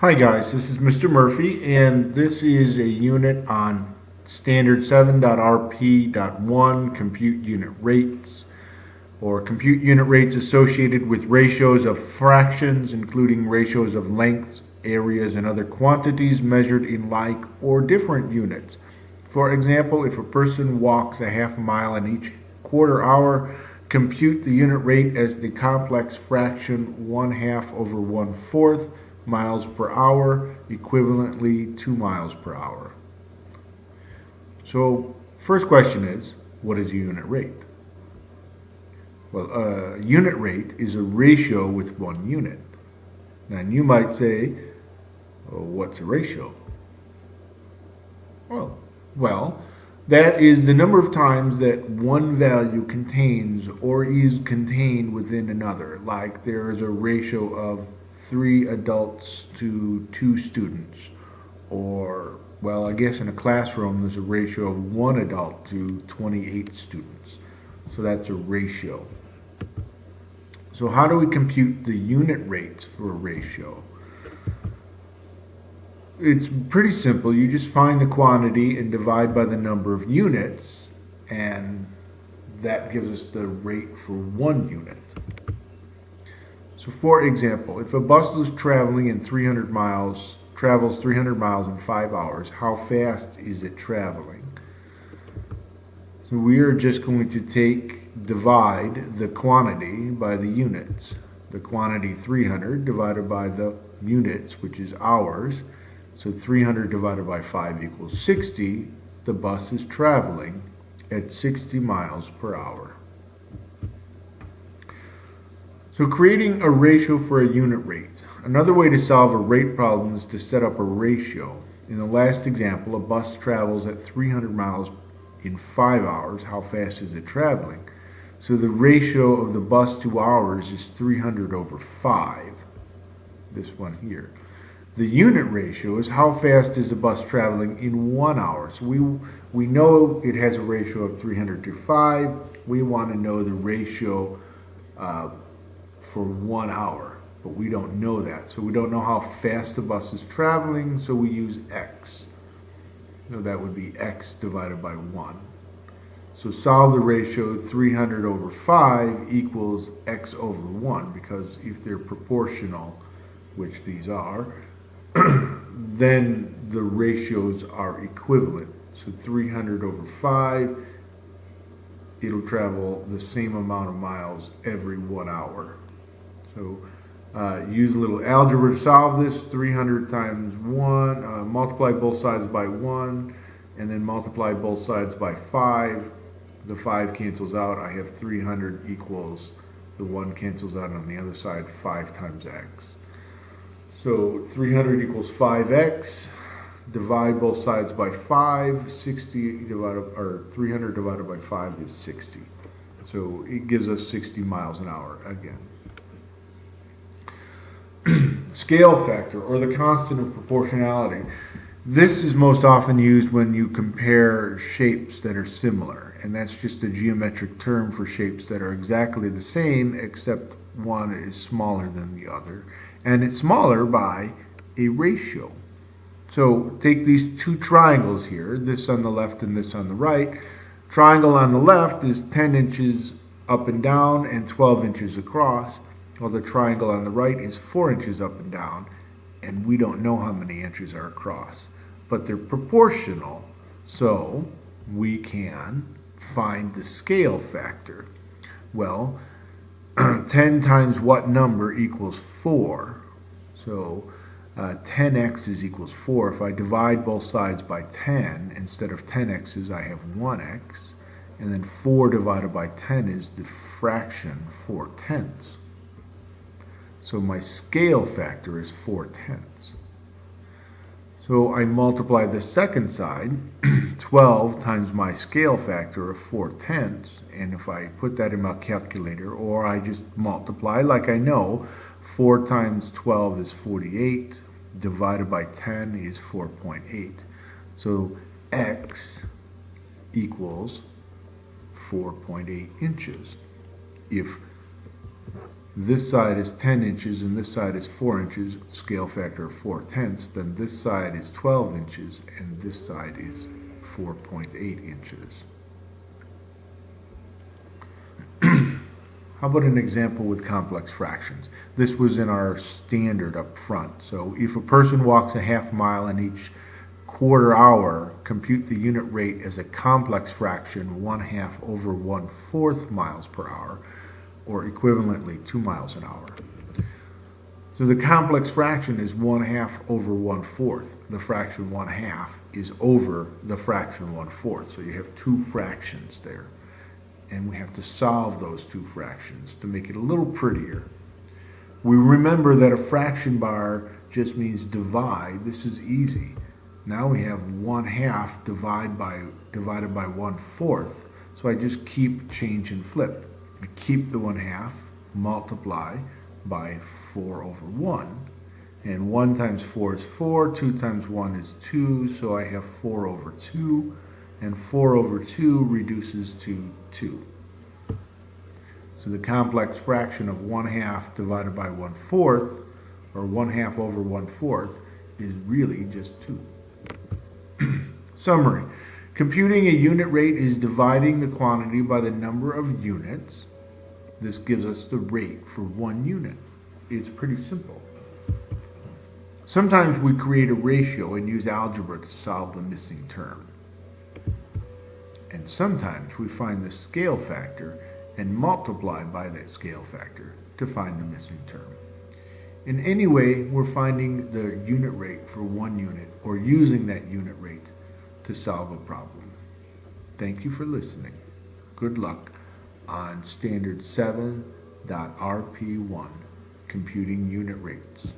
Hi guys, this is Mr. Murphy and this is a unit on standard 7.rp.1 compute unit rates or compute unit rates associated with ratios of fractions including ratios of lengths, areas, and other quantities measured in like or different units. For example, if a person walks a half mile in each quarter hour, compute the unit rate as the complex fraction 1 half over 1 fourth miles per hour, equivalently 2 miles per hour. So, first question is, what is a unit rate? Well, a unit rate is a ratio with one unit. And you might say, well, what's a ratio? Well, well, that is the number of times that one value contains or is contained within another. Like there is a ratio of three adults to two students. Or, well, I guess in a classroom there's a ratio of one adult to 28 students. So that's a ratio. So how do we compute the unit rates for a ratio? It's pretty simple. You just find the quantity and divide by the number of units and that gives us the rate for one unit. So for example, if a bus is traveling in 300 miles, travels 300 miles in five hours, how fast is it traveling? So we are just going to take, divide the quantity by the units. The quantity 300 divided by the units, which is hours. So 300 divided by 5 equals 60. The bus is traveling at 60 miles per hour. So creating a ratio for a unit rate. Another way to solve a rate problem is to set up a ratio. In the last example, a bus travels at 300 miles in 5 hours. How fast is it traveling? So the ratio of the bus to hours is 300 over 5, this one here. The unit ratio is how fast is the bus traveling in one hour. So we, we know it has a ratio of 300 to 5. We want to know the ratio uh, for one hour, but we don't know that. So we don't know how fast the bus is traveling, so we use x. So that would be x divided by 1. So solve the ratio 300 over 5 equals x over 1, because if they're proportional, which these are, then the ratios are equivalent. So 300 over 5, it'll travel the same amount of miles every one hour. So uh, use a little algebra to solve this. 300 times 1, uh, multiply both sides by 1, and then multiply both sides by 5. The 5 cancels out. I have 300 equals, the 1 cancels out on the other side, 5 times x. So 300 equals 5x. Divide both sides by 5. 60 divided, or 300 divided by 5 is 60. So it gives us 60 miles an hour again. scale factor or the constant of proportionality. This is most often used when you compare shapes that are similar and that's just a geometric term for shapes that are exactly the same except one is smaller than the other and it's smaller by a ratio. So take these two triangles here, this on the left and this on the right. Triangle on the left is 10 inches up and down and 12 inches across well, the triangle on the right is four inches up and down, and we don't know how many inches are across. But they're proportional, so we can find the scale factor. Well, 10 times what number equals 4? So uh, 10x is equals 4. If I divide both sides by 10, instead of 10x's, I have 1x. And then 4 divided by 10 is the fraction 4 tenths. So my scale factor is 4 tenths. So I multiply the second side, 12 times my scale factor of 4 tenths, and if I put that in my calculator, or I just multiply like I know, 4 times 12 is 48, divided by 10 is 4.8. So x equals 4.8 inches. If this side is 10 inches and this side is 4 inches, scale factor of 4 tenths, then this side is 12 inches and this side is 4.8 inches. How about an example with complex fractions? This was in our standard up front. So if a person walks a half mile in each quarter hour, compute the unit rate as a complex fraction, one half over one fourth miles per hour, or equivalently two miles an hour. So the complex fraction is one half over one fourth. The fraction one half is over the fraction one fourth. So you have two fractions there. And we have to solve those two fractions to make it a little prettier. We remember that a fraction bar just means divide. This is easy. Now we have one half divide by, divided by one fourth. So I just keep change and flip. Keep the one half, multiply by four over one. And one times four is four, two times one is two, so I have four over two and 4 over 2 reduces to 2. So the complex fraction of 1 half divided by 1 fourth, or 1 half over 1 fourth, is really just 2. Summary. Computing a unit rate is dividing the quantity by the number of units. This gives us the rate for one unit. It's pretty simple. Sometimes we create a ratio and use algebra to solve the missing term. And sometimes we find the scale factor and multiply by that scale factor to find the missing term. In any way, we're finding the unit rate for one unit or using that unit rate to solve a problem. Thank you for listening. Good luck on Standard 7.RP1, Computing Unit Rates.